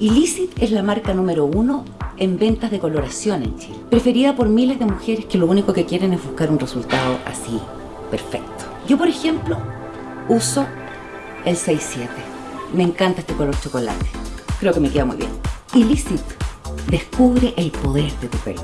Illicit es la marca número uno en ventas de coloración en Chile, preferida por miles de mujeres que lo único que quieren es buscar un resultado así, perfecto. Yo, por ejemplo, uso el 67. Me encanta este color chocolate. Creo que me queda muy bien. Illicit descubre el poder de tu pelo.